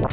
you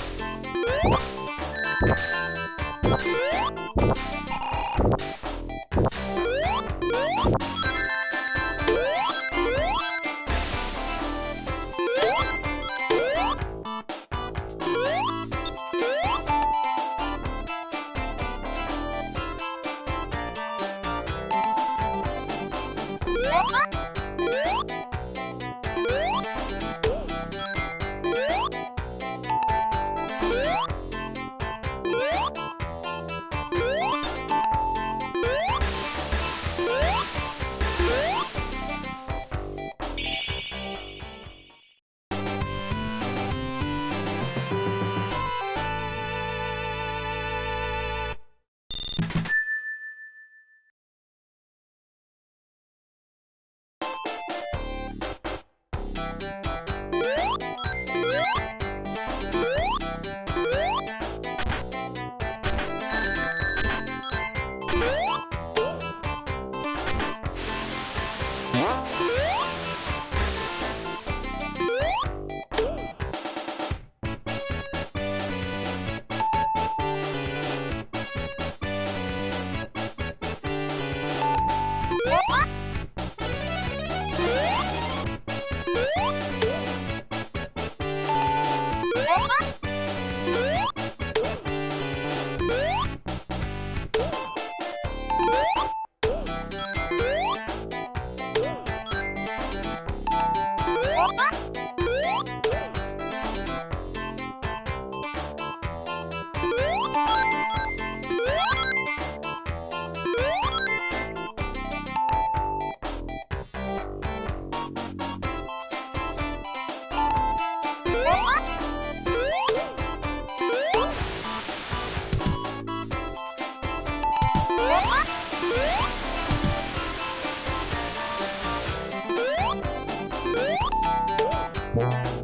you